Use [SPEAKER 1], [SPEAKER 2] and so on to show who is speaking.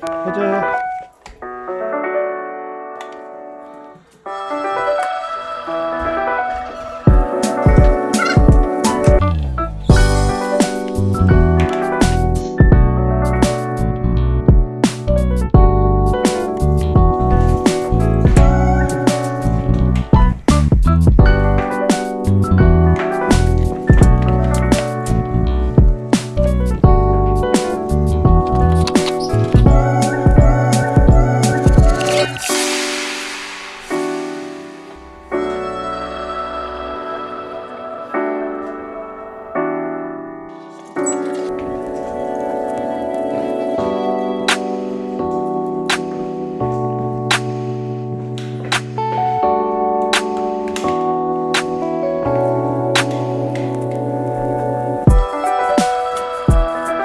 [SPEAKER 1] 가자